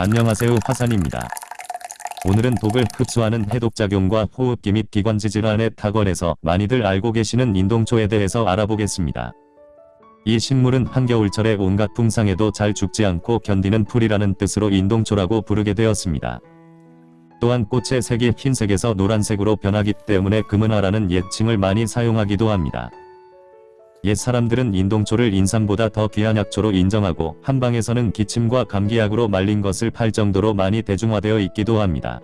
안녕하세요 화산입니다. 오늘은 독을 흡수하는 해독작용과 호흡기 및 기관지 질환에 탁월해서 많이들 알고 계시는 인동초에 대해서 알아보겠습니다. 이 식물은 한겨울철에 온갖 풍상에도 잘 죽지 않고 견디는 풀이라는 뜻으로 인동초라고 부르게 되었습니다. 또한 꽃의 색이 흰색에서 노란색으로 변하기 때문에 금은화라는 예칭을 많이 사용하기도 합니다. 옛 사람들은 인동초를 인삼보다 더 귀한 약초로 인정하고 한방에서는 기침과 감기약으로 말린 것을 팔 정도로 많이 대중화되어 있기도 합니다.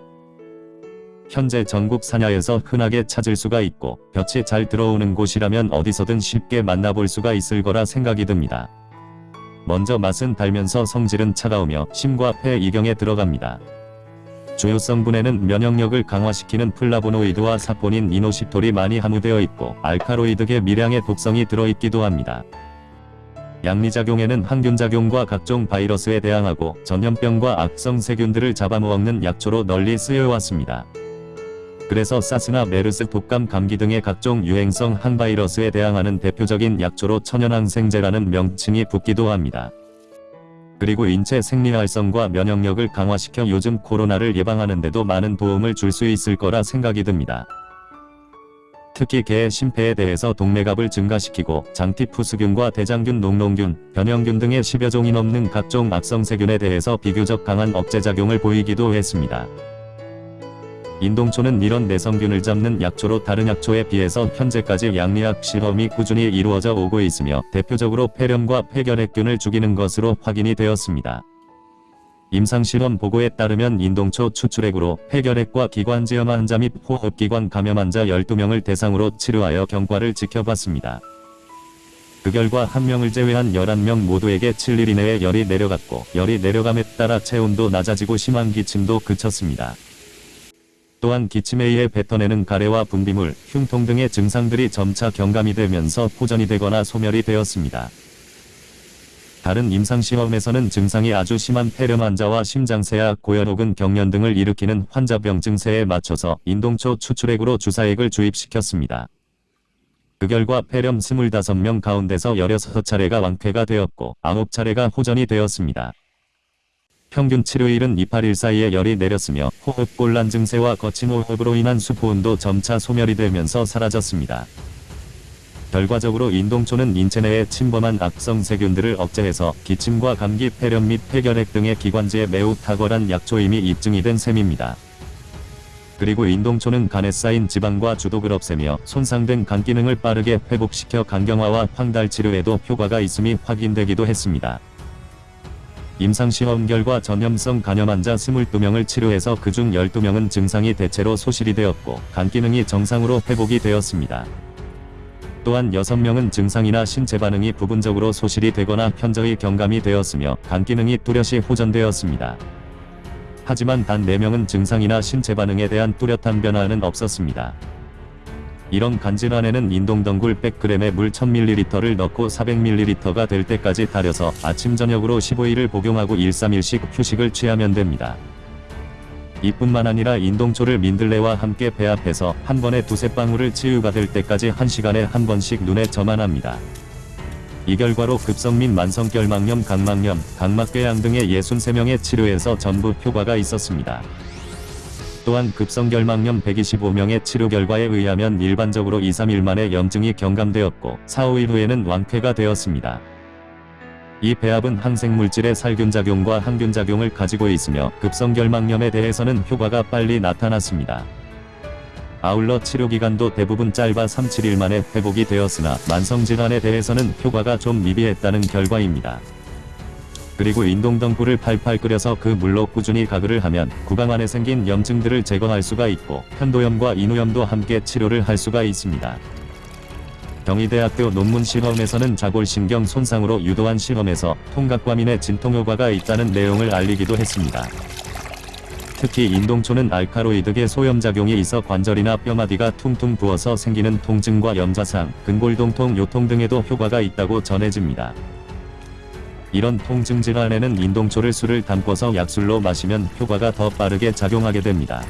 현재 전국 산야에서 흔하게 찾을 수가 있고 볕이 잘 들어오는 곳이라면 어디서든 쉽게 만나볼 수가 있을 거라 생각이 듭니다. 먼저 맛은 달면서 성질은 차가우며 심과 폐 이경에 들어갑니다. 주요 성분에는 면역력을 강화시키는 플라보노이드와 사포닌 이노시톨이 많이 함유되어 있고 알카로이드계 미량의 독성이 들어있기도 합니다. 약리작용에는 항균작용과 각종 바이러스에 대항하고 전염병과 악성 세균들을 잡아먹는 약초로 널리 쓰여왔습니다. 그래서 사스나 메르스 독감 감기 등의 각종 유행성 항바이러스에 대항하는 대표적인 약초로 천연항생제라는 명칭이 붙기도 합니다. 그리고 인체 생리활성과 면역력을 강화시켜 요즘 코로나를 예방하는 데도 많은 도움을 줄 수 있을 거라 생각이 듭니다. 특히 개의 심폐에 대해서 동맥압을 증가시키고 장티푸스균과 대장균, 녹농균, 변형균 등의 10여 종이 넘는 각종 악성세균에 대해서 비교적 강한 억제작용을 보이기도 했습니다. 인동초는 이런 내성균을 잡는 약초로 다른 약초에 비해서 현재까지 양리학 실험이 꾸준히 이루어져 오고 있으며 대표적으로 폐렴과 폐결핵균을 죽이는 것으로 확인이 되었습니다. 임상실험 보고에 따르면 인동초 추출액으로 폐결핵과 기관지염 환자 및 호흡기관 감염 환자 12명을 대상으로 치료하여 경과를 지켜봤습니다. 그 결과 한 명을 제외한 11명 모두에게 7일 이내에 열이 내려갔고 열이 내려감에 따라 체온도 낮아지고 심한 기침도 그쳤습니다. 또한 기침에 의해 뱉어내는 가래와 분비물, 흉통 등의 증상들이 점차 경감이 되면서 호전이 되거나 소멸이 되었습니다. 다른 임상시험에서는 증상이 아주 심한 폐렴 환자와 심장쇠약, 고열 혹은 경련 등을 일으키는 환자병 증세에 맞춰서 인동초 추출액으로 주사액을 주입시켰습니다. 그 결과 폐렴 25명 가운데서 16차례가 완쾌가 되었고 9차례가 호전이 되었습니다. 평균 치료일은 28일 사이에 열이 내렸으며 호흡곤란 증세와 거친 호흡으로 인한 수포온도 점차 소멸이 되면서 사라졌습니다. 결과적으로 인동초는 인체 내에 침범한 악성 세균들을 억제해서 기침과 감기, 폐렴 및 폐결핵 등의 기관지에 매우 탁월한 약초임이 입증이 된 셈입니다. 그리고 인동초는 간에 쌓인 지방과 주독을 없애며 손상된 간 기능을 빠르게 회복시켜 간경화와 황달 치료에도 효과가 있음이 확인되기도 했습니다. 임상시험 결과 전염성 간염 환자 22명을 치료해서 그중 12명은 증상이 대체로 소실이 되었고 간 기능이 정상으로 회복이 되었습니다. 또한 6명은 증상이나 신체 반응이 부분적으로 소실이 되거나 현저히 경감이 되었으며 간 기능이 뚜렷이 호전되었습니다. 하지만 단 4명은 증상이나 신체 반응에 대한 뚜렷한 변화는 없었습니다. 이런 간질환에는 인동덩굴 100g에 물 1000ml를 넣고 400ml가 될 때까지 달여서 아침 저녁으로 15일을 복용하고 1 3일씩 휴식을 취하면 됩니다. 이뿐만 아니라 인동초를 민들레와 함께 배합해서 한 번에 두세 방울을 치유가 될 때까지 1시간에 한 번씩 눈에 점만 합니다. 이 결과로 급성 및 만성 결막염, 각막염, 각막궤양 등의 63명의 치료에서 전부 효과가 있었습니다. 또한 급성결막염 125명의 치료 결과에 의하면 일반적으로 2-3일 만에 염증이 경감되었고 4-5일 후에는 완쾌가 되었습니다. 이 배합은 항생물질의 살균작용과 항균작용을 가지고 있으며 급성결막염에 대해서는 효과가 빨리 나타났습니다. 아울러 치료기간도 대부분 짧아 3-7일 만에 회복이 되었으나 만성질환에 대해서는 효과가 좀 미비했다는 결과입니다. 그리고 인동덩굴을 팔팔 끓여서 그 물로 꾸준히 가글을 하면 구강 안에 생긴 염증들을 제거할 수가 있고 편도염과 인후염도 함께 치료를 할 수가 있습니다. 경희대학교 논문 실험에서는 자골신경 손상으로 유도한 실험에서 통각과민의 진통효과가 있다는 내용을 알리기도 했습니다. 특히 인동초는 알카로이드계 소염작용이 있어 관절이나 뼈마디가 퉁퉁 부어서 생기는 통증과 염좌상, 근골동통, 요통 등에도 효과가 있다고 전해집니다. 이런 통증 질환에는 인동초를 술을 담궈서 약술로 마시면 효과가 더 빠르게 작용하게 됩니다.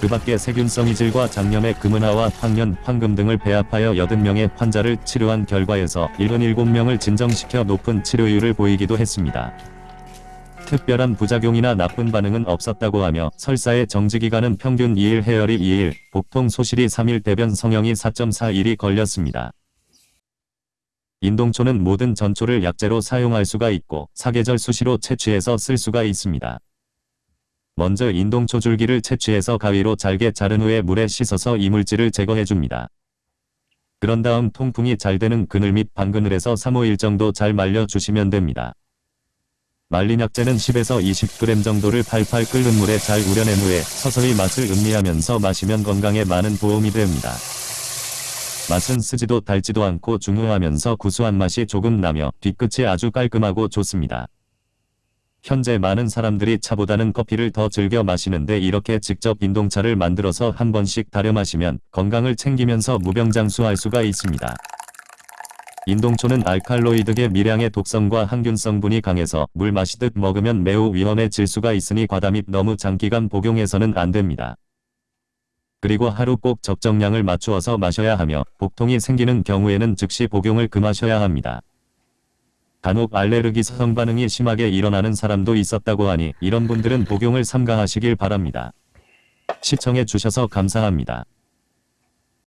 그 밖에 세균성 이질과 장염의 금은화와 황련, 황금 등을 배합하여 80명의 환자를 치료한 결과에서 77명을 진정시켜 높은 치료율을 보이기도 했습니다. 특별한 부작용이나 나쁜 반응은 없었다고 하며 설사의 정지기간은 평균 2일 해열이 2일, 복통 소실이 3일 대변 성형이 4.4일이 걸렸습니다. 인동초는 모든 전초를 약재로 사용할 수가 있고 사계절 수시로 채취해서 쓸 수가 있습니다. 먼저 인동초 줄기를 채취해서 가위로 잘게 자른 후에 물에 씻어서 이물질을 제거해줍니다. 그런 다음 통풍이 잘 되는 그늘 및 방그늘에서 3-5일 정도 잘 말려주시면 됩니다. 말린 약재는 10에서 20g 정도를 팔팔 끓는 물에 잘 우려낸 후에 서서히 맛을 음미하면서 마시면 건강에 많은 도움이 됩니다. 맛은 쓰지도 달지도 않고 중후하면서 구수한 맛이 조금 나며 뒤끝이 아주 깔끔하고 좋습니다. 현재 많은 사람들이 차보다는 커피를 더 즐겨 마시는데 이렇게 직접 인동차를 만들어서 한 번씩 다려 마시면 건강을 챙기면서 무병장수할 수가 있습니다. 인동초는 알칼로이드계 미량의 독성과 항균 성분이 강해서 물 마시듯 먹으면 매우 위험해질 수가 있으니 과다 및 너무 장기간 복용해서는 안 됩니다. 그리고 하루 꼭 적정량을 맞추어서 마셔야 하며 복통이 생기는 경우에는 즉시 복용을 금하셔야 합니다. 간혹 알레르기 성 반응이 심하게 일어나는 사람도 있었다고 하니 이런 분들은 복용을 삼가하시길 바랍니다. 시청해 주셔서 감사합니다.